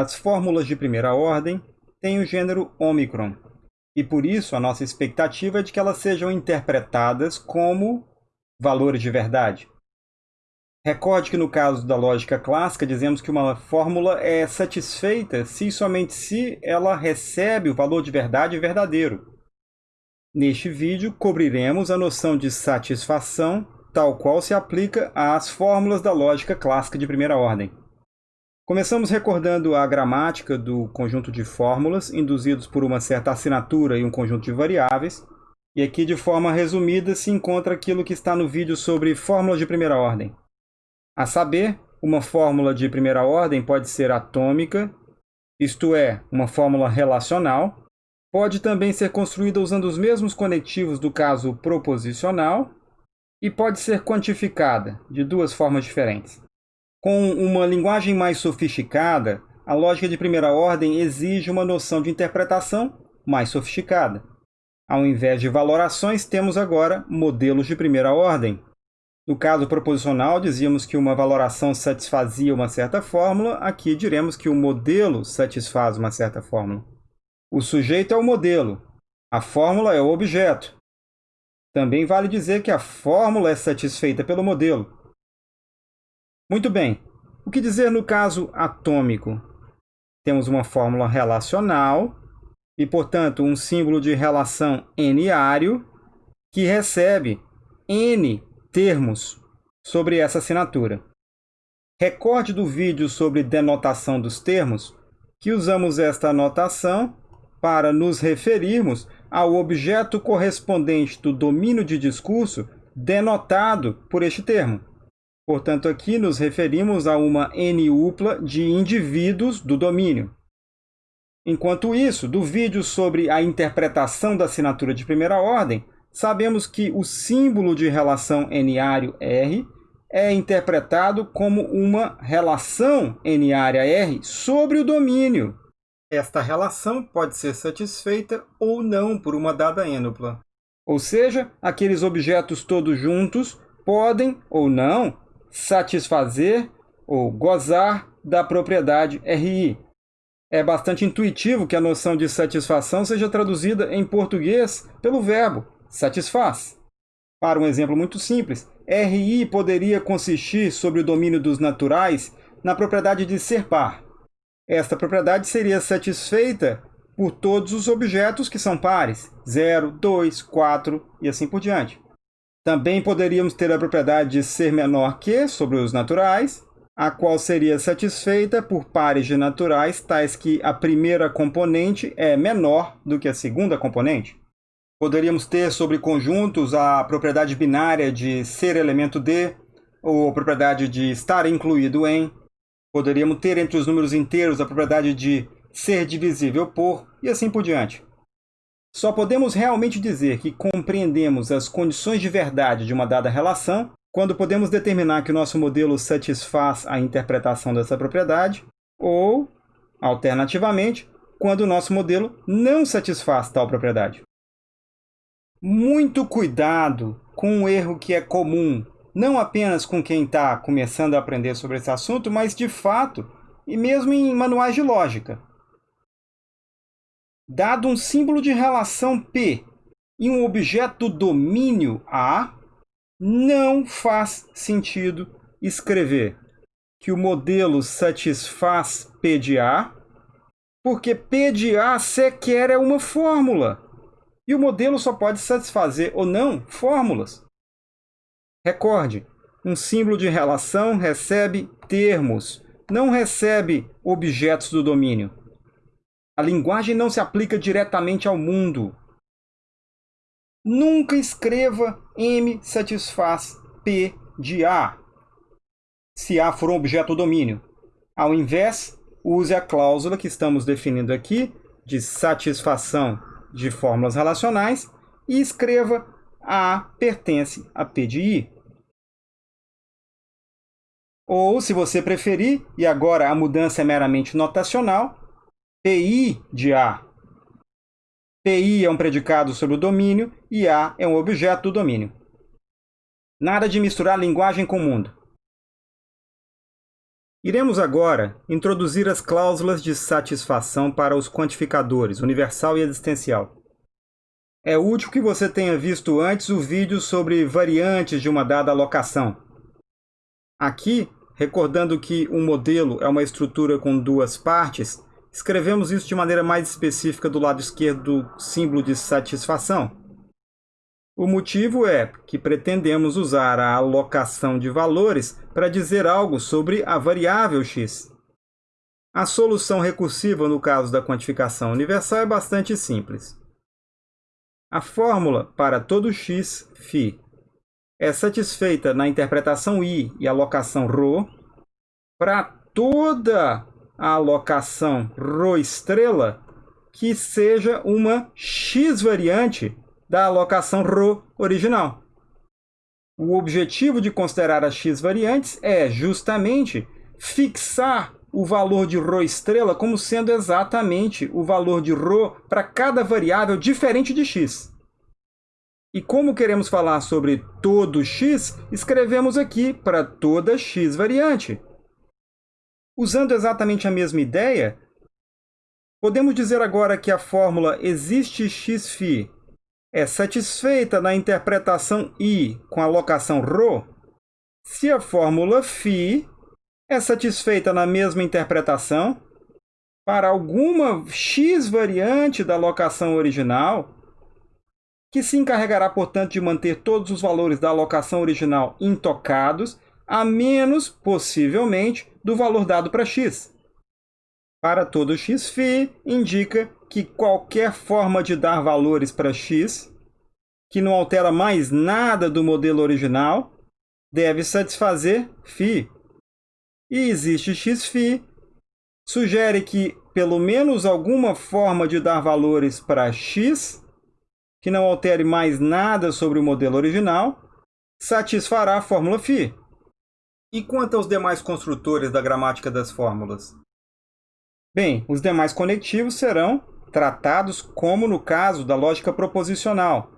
As fórmulas de primeira ordem têm o gênero ômicron, e por isso a nossa expectativa é de que elas sejam interpretadas como valores de verdade. Recorde que no caso da lógica clássica dizemos que uma fórmula é satisfeita se e somente se ela recebe o valor de verdade verdadeiro. Neste vídeo, cobriremos a noção de satisfação, tal qual se aplica às fórmulas da lógica clássica de primeira ordem. Começamos recordando a gramática do conjunto de fórmulas induzidos por uma certa assinatura e um conjunto de variáveis, e aqui de forma resumida se encontra aquilo que está no vídeo sobre fórmulas de primeira ordem. A saber, uma fórmula de primeira ordem pode ser atômica, isto é, uma fórmula relacional. Pode também ser construída usando os mesmos conectivos do caso proposicional e pode ser quantificada de duas formas diferentes. Com uma linguagem mais sofisticada, a lógica de primeira ordem exige uma noção de interpretação mais sofisticada. Ao invés de valorações, temos agora modelos de primeira ordem, no caso proposicional, dizíamos que uma valoração satisfazia uma certa fórmula, aqui diremos que o modelo satisfaz uma certa fórmula. O sujeito é o modelo, a fórmula é o objeto. Também vale dizer que a fórmula é satisfeita pelo modelo. Muito bem, o que dizer no caso atômico? Temos uma fórmula relacional e, portanto, um símbolo de relação n-ário que recebe n termos sobre essa assinatura. Recorde do vídeo sobre denotação dos termos que usamos esta notação para nos referirmos ao objeto correspondente do domínio de discurso denotado por este termo. Portanto, aqui nos referimos a uma N-upla de indivíduos do domínio. Enquanto isso, do vídeo sobre a interpretação da assinatura de primeira ordem, sabemos que o símbolo de relação n-ário R é interpretado como uma relação n-área R sobre o domínio. Esta relação pode ser satisfeita ou não por uma dada ênupla. Ou seja, aqueles objetos todos juntos podem ou não satisfazer ou gozar da propriedade RI. É bastante intuitivo que a noção de satisfação seja traduzida em português pelo verbo satisfaz. Para um exemplo muito simples, RI poderia consistir sobre o domínio dos naturais na propriedade de ser par. Esta propriedade seria satisfeita por todos os objetos que são pares, 0, 2, 4 e assim por diante. Também poderíamos ter a propriedade de ser menor que sobre os naturais, a qual seria satisfeita por pares de naturais tais que a primeira componente é menor do que a segunda componente. Poderíamos ter sobre conjuntos a propriedade binária de ser elemento de, ou a propriedade de estar incluído em. Poderíamos ter entre os números inteiros a propriedade de ser divisível por, e assim por diante. Só podemos realmente dizer que compreendemos as condições de verdade de uma dada relação quando podemos determinar que o nosso modelo satisfaz a interpretação dessa propriedade, ou, alternativamente, quando o nosso modelo não satisfaz tal propriedade. Muito cuidado com um erro que é comum, não apenas com quem está começando a aprender sobre esse assunto, mas de fato, e mesmo em manuais de lógica. Dado um símbolo de relação P e um objeto domínio A, não faz sentido escrever que o modelo satisfaz P de A, porque P de A sequer é uma fórmula. E o modelo só pode satisfazer ou não fórmulas. Recorde, um símbolo de relação recebe termos, não recebe objetos do domínio. A linguagem não se aplica diretamente ao mundo. Nunca escreva M satisfaz P de A, se A for um objeto do domínio. Ao invés, use a cláusula que estamos definindo aqui de satisfação de fórmulas relacionais e escreva A pertence a P de I. Ou, se você preferir, e agora a mudança é meramente notacional, PI de A. PI é um predicado sobre o domínio e A é um objeto do domínio. Nada de misturar linguagem com mundo. Iremos agora introduzir as cláusulas de satisfação para os quantificadores, universal e existencial. É útil que você tenha visto antes o vídeo sobre variantes de uma dada alocação. Aqui, recordando que um modelo é uma estrutura com duas partes, escrevemos isso de maneira mais específica do lado esquerdo do símbolo de satisfação. O motivo é que pretendemos usar a alocação de valores para dizer algo sobre a variável x. A solução recursiva no caso da quantificação universal é bastante simples. A fórmula para todo x, φ, é satisfeita na interpretação i e alocação ρ para toda a alocação ρ estrela que seja uma x variante da alocação ρ original. O objetivo de considerar as x variantes é justamente fixar o valor de ρ estrela como sendo exatamente o valor de ρ para cada variável diferente de x. E como queremos falar sobre todo x, escrevemos aqui para toda x variante. Usando exatamente a mesma ideia, podemos dizer agora que a fórmula existe x é satisfeita na interpretação I com a locação ρ, se a fórmula φ é satisfeita na mesma interpretação para alguma x variante da locação original, que se encarregará, portanto, de manter todos os valores da alocação original intocados, a menos, possivelmente, do valor dado para x. Para todo x∈ indica que qualquer forma de dar valores para x, que não altera mais nada do modelo original, deve satisfazer φ. E existe x∈ sugere que pelo menos alguma forma de dar valores para x, que não altere mais nada sobre o modelo original, satisfará a fórmula φ. E quanto aos demais construtores da gramática das fórmulas? Bem, os demais conectivos serão tratados como no caso da lógica proposicional.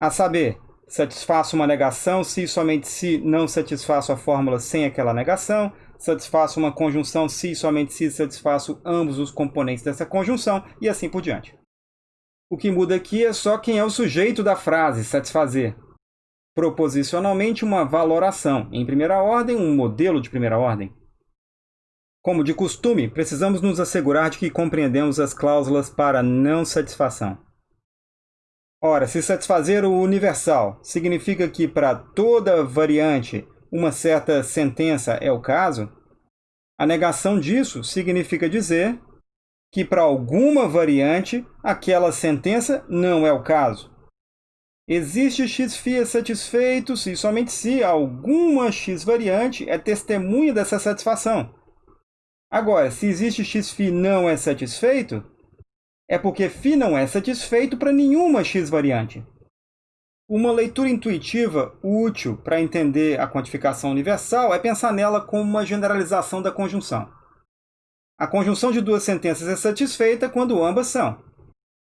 A saber, satisfaço uma negação se e somente se não satisfaço a fórmula sem aquela negação, satisfaço uma conjunção se e somente se satisfaço ambos os componentes dessa conjunção, e assim por diante. O que muda aqui é só quem é o sujeito da frase satisfazer. Proposicionalmente, uma valoração. Em primeira ordem, um modelo de primeira ordem. Como de costume, precisamos nos assegurar de que compreendemos as cláusulas para não satisfação. Ora, se satisfazer o universal significa que para toda variante uma certa sentença é o caso, a negação disso significa dizer que para alguma variante aquela sentença não é o caso. Existe x satisfeito se somente se alguma x variante é testemunha dessa satisfação. Agora, se existe x não é satisfeito, é porque φ não é satisfeito para nenhuma x variante. Uma leitura intuitiva útil para entender a quantificação universal é pensar nela como uma generalização da conjunção. A conjunção de duas sentenças é satisfeita quando ambas são.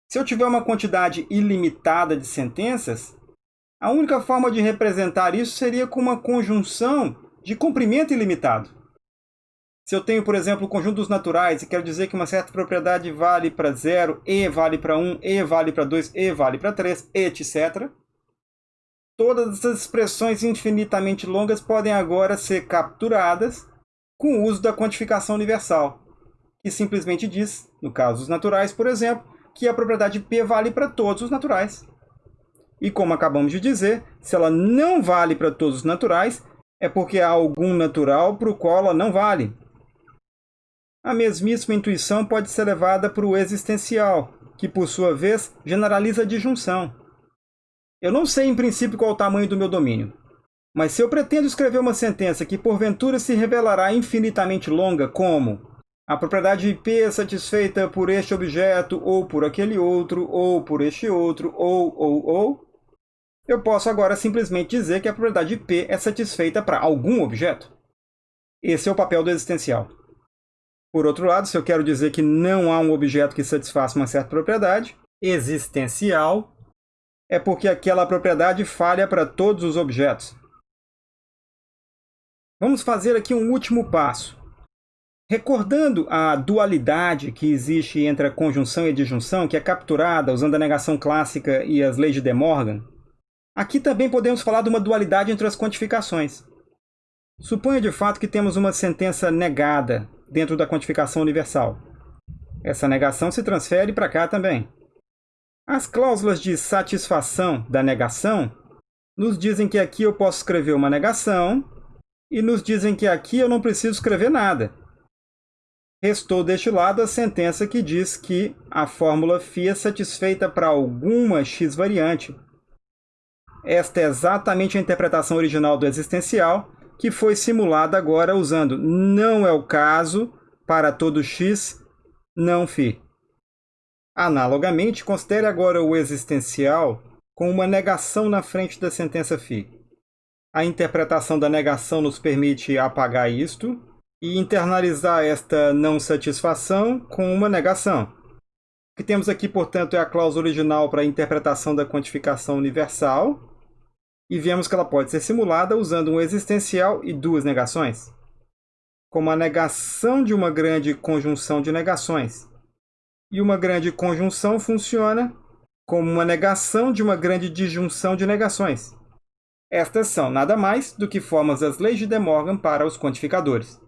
Se eu tiver uma quantidade ilimitada de sentenças, a única forma de representar isso seria com uma conjunção de comprimento ilimitado. Se eu tenho, por exemplo, o conjunto dos naturais e quero dizer que uma certa propriedade vale para 0, E vale para 1, E vale para 2, E vale para 3, etc. Todas essas expressões infinitamente longas podem agora ser capturadas com o uso da quantificação universal, que simplesmente diz, no caso dos naturais, por exemplo, que a propriedade P vale para todos os naturais. E como acabamos de dizer, se ela não vale para todos os naturais, é porque há algum natural para o qual ela não vale. A mesmíssima intuição pode ser levada para o existencial, que, por sua vez, generaliza a disjunção. Eu não sei, em princípio, qual o tamanho do meu domínio. Mas se eu pretendo escrever uma sentença que, porventura, se revelará infinitamente longa, como a propriedade P é satisfeita por este objeto, ou por aquele outro, ou por este outro, ou, ou, ou, eu posso agora simplesmente dizer que a propriedade P é satisfeita para algum objeto. Esse é o papel do existencial. Por outro lado, se eu quero dizer que não há um objeto que satisfaça uma certa propriedade, existencial é porque aquela propriedade falha para todos os objetos. Vamos fazer aqui um último passo. Recordando a dualidade que existe entre a conjunção e a disjunção, que é capturada usando a negação clássica e as leis de De Morgan, aqui também podemos falar de uma dualidade entre as quantificações. Suponha de fato que temos uma sentença negada dentro da quantificação universal. Essa negação se transfere para cá também. As cláusulas de satisfação da negação nos dizem que aqui eu posso escrever uma negação e nos dizem que aqui eu não preciso escrever nada. Restou deste lado a sentença que diz que a fórmula φ é satisfeita para alguma x variante. Esta é exatamente a interpretação original do existencial, que foi simulada agora usando não é o caso para todo x, não φ. Analogamente, considere agora o existencial com uma negação na frente da sentença φ. A interpretação da negação nos permite apagar isto e internalizar esta não satisfação com uma negação. O que temos aqui, portanto, é a cláusula original para a interpretação da quantificação universal, e vemos que ela pode ser simulada usando um existencial e duas negações, como a negação de uma grande conjunção de negações. E uma grande conjunção funciona como uma negação de uma grande disjunção de negações. Estas são nada mais do que formas das leis de De Morgan para os quantificadores.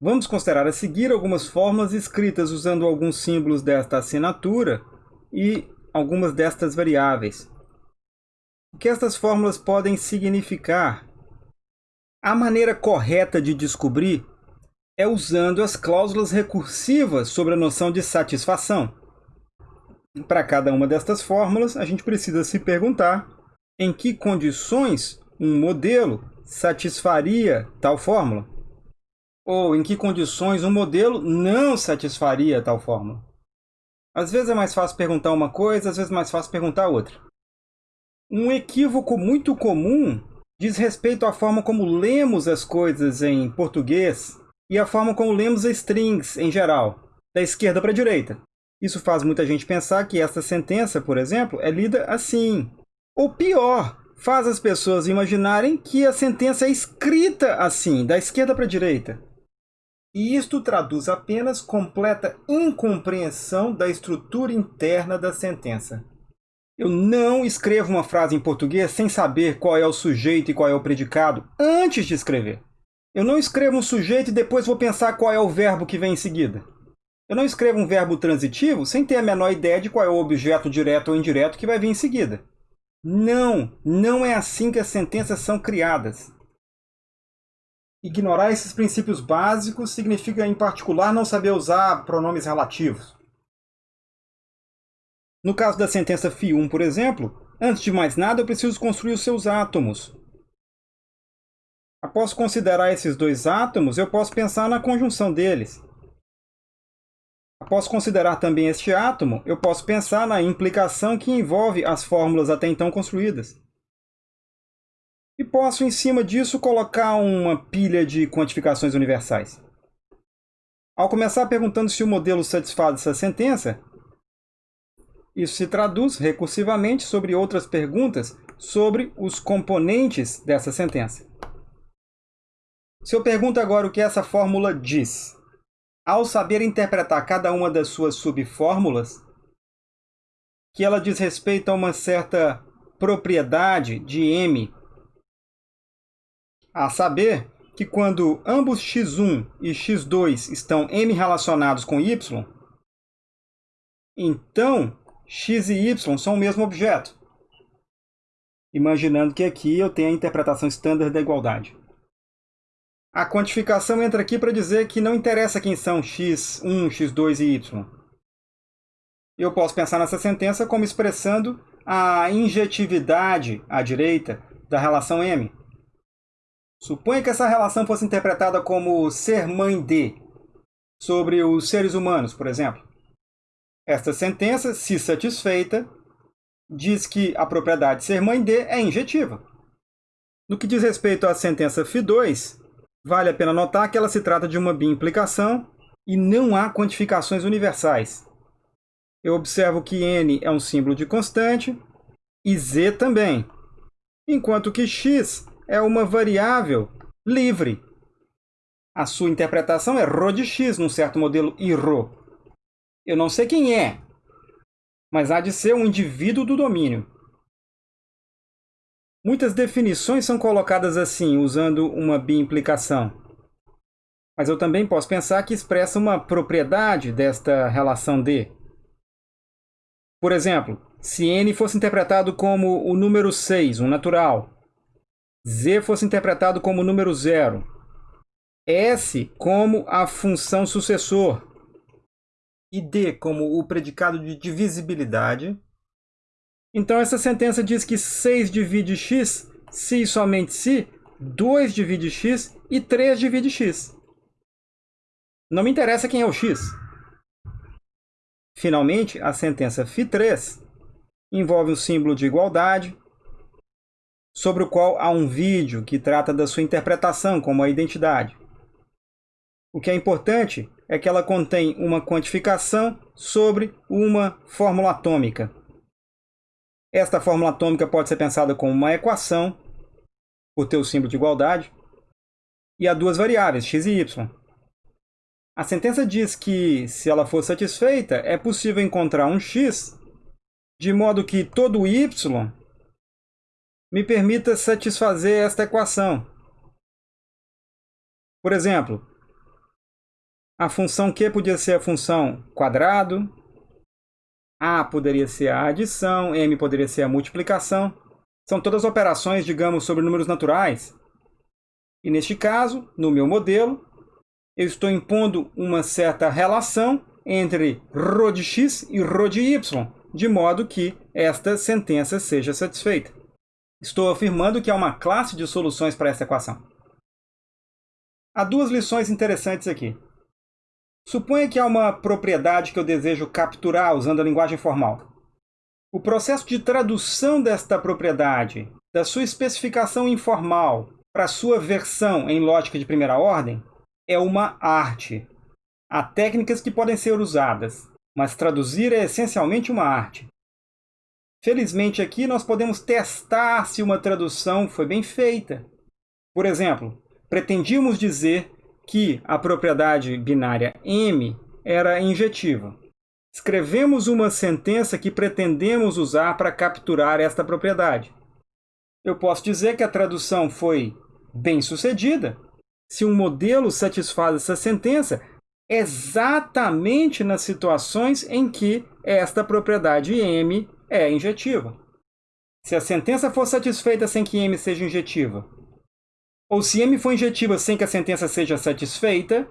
Vamos considerar a seguir algumas formas escritas usando alguns símbolos desta assinatura e algumas destas variáveis. O que estas fórmulas podem significar? A maneira correta de descobrir é usando as cláusulas recursivas sobre a noção de satisfação. Para cada uma destas fórmulas, a gente precisa se perguntar em que condições um modelo satisfaria tal fórmula ou em que condições um modelo não satisfaria tal fórmula. Às vezes é mais fácil perguntar uma coisa, às vezes é mais fácil perguntar outra. Um equívoco muito comum diz respeito à forma como lemos as coisas em português e à forma como lemos strings em geral, da esquerda para a direita. Isso faz muita gente pensar que essa sentença, por exemplo, é lida assim. Ou pior, faz as pessoas imaginarem que a sentença é escrita assim, da esquerda para a direita. E isto traduz apenas completa incompreensão da estrutura interna da sentença. Eu não escrevo uma frase em português sem saber qual é o sujeito e qual é o predicado antes de escrever. Eu não escrevo um sujeito e depois vou pensar qual é o verbo que vem em seguida. Eu não escrevo um verbo transitivo sem ter a menor ideia de qual é o objeto direto ou indireto que vai vir em seguida. Não, não é assim que as sentenças são criadas. Ignorar esses princípios básicos significa, em particular, não saber usar pronomes relativos. No caso da sentença φ1, por exemplo, antes de mais nada eu preciso construir os seus átomos. Após considerar esses dois átomos, eu posso pensar na conjunção deles. Após considerar também este átomo, eu posso pensar na implicação que envolve as fórmulas até então construídas. E posso, em cima disso, colocar uma pilha de quantificações universais. Ao começar perguntando se o modelo satisfaz essa sentença, isso se traduz recursivamente sobre outras perguntas sobre os componentes dessa sentença. Se eu pergunto agora o que essa fórmula diz, ao saber interpretar cada uma das suas subfórmulas, que ela diz respeito a uma certa propriedade de M a saber que quando ambos x1 e x2 estão m relacionados com y, então x e y são o mesmo objeto. Imaginando que aqui eu tenho a interpretação estándar da igualdade. A quantificação entra aqui para dizer que não interessa quem são x1, x2 e y. Eu posso pensar nessa sentença como expressando a injetividade à direita da relação M. Suponha que essa relação fosse interpretada como ser mãe de, sobre os seres humanos, por exemplo. Esta sentença, se satisfeita, diz que a propriedade ser mãe de é injetiva. No que diz respeito à sentença Φ2, vale a pena notar que ela se trata de uma bimplicação e não há quantificações universais. Eu observo que n é um símbolo de constante e z também, enquanto que x é uma variável livre. A sua interpretação é ρ de x num certo modelo IRO. Eu não sei quem é, mas há de ser um indivíduo do domínio. Muitas definições são colocadas assim, usando uma biimplicação. Mas eu também posso pensar que expressa uma propriedade desta relação D. Por exemplo, se n fosse interpretado como o número 6, um natural, z fosse interpretado como o número 0, s como a função sucessor e d como o predicado de divisibilidade, então essa sentença diz que 6 divide x se e somente se 2 divide x e 3 divide x. Não me interessa quem é o x. Finalmente, a sentença φ3 envolve um símbolo de igualdade, sobre o qual há um vídeo que trata da sua interpretação como a identidade. O que é importante é que ela contém uma quantificação sobre uma fórmula atômica. Esta fórmula atômica pode ser pensada como uma equação, por ter o símbolo de igualdade, e há duas variáveis, x e y. A sentença diz que, se ela for satisfeita, é possível encontrar um x de modo que todo y me permita satisfazer esta equação. Por exemplo, a função q podia ser a função quadrado, a poderia ser a adição, m poderia ser a multiplicação. São todas operações, digamos, sobre números naturais. E neste caso, no meu modelo, eu estou impondo uma certa relação entre ρ de x e ρ de y, de modo que esta sentença seja satisfeita. Estou afirmando que há uma classe de soluções para essa equação. Há duas lições interessantes aqui. Suponha que há uma propriedade que eu desejo capturar usando a linguagem formal. O processo de tradução desta propriedade, da sua especificação informal para sua versão em lógica de primeira ordem, é uma arte. Há técnicas que podem ser usadas, mas traduzir é essencialmente uma arte. Felizmente aqui nós podemos testar se uma tradução foi bem feita. Por exemplo, pretendíamos dizer que a propriedade binária M era injetiva. Escrevemos uma sentença que pretendemos usar para capturar esta propriedade. Eu posso dizer que a tradução foi bem sucedida, se um modelo satisfaz essa sentença exatamente nas situações em que esta propriedade M é injetiva. Se a sentença for satisfeita sem que M seja injetiva, ou se M for injetiva sem que a sentença seja satisfeita,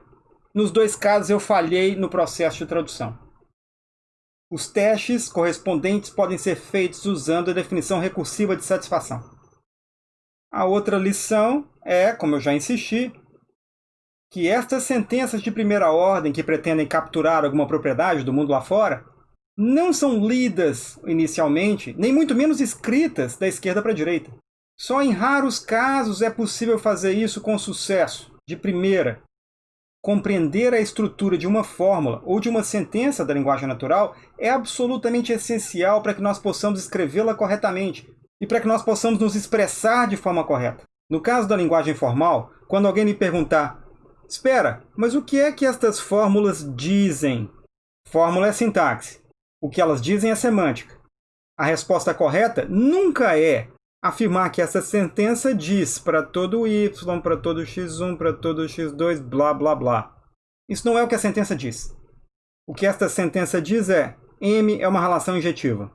nos dois casos eu falhei no processo de tradução. Os testes correspondentes podem ser feitos usando a definição recursiva de satisfação. A outra lição é, como eu já insisti, que estas sentenças de primeira ordem que pretendem capturar alguma propriedade do mundo lá fora não são lidas inicialmente, nem muito menos escritas da esquerda para a direita. Só em raros casos é possível fazer isso com sucesso, de primeira. Compreender a estrutura de uma fórmula ou de uma sentença da linguagem natural é absolutamente essencial para que nós possamos escrevê-la corretamente e para que nós possamos nos expressar de forma correta. No caso da linguagem formal, quando alguém me perguntar Espera, mas o que é que estas fórmulas dizem? Fórmula é sintaxe. O que elas dizem é semântica. A resposta correta nunca é afirmar que essa sentença diz para todo y, para todo x1, para todo x2, blá blá blá. Isso não é o que a sentença diz. O que esta sentença diz é M é uma relação injetiva.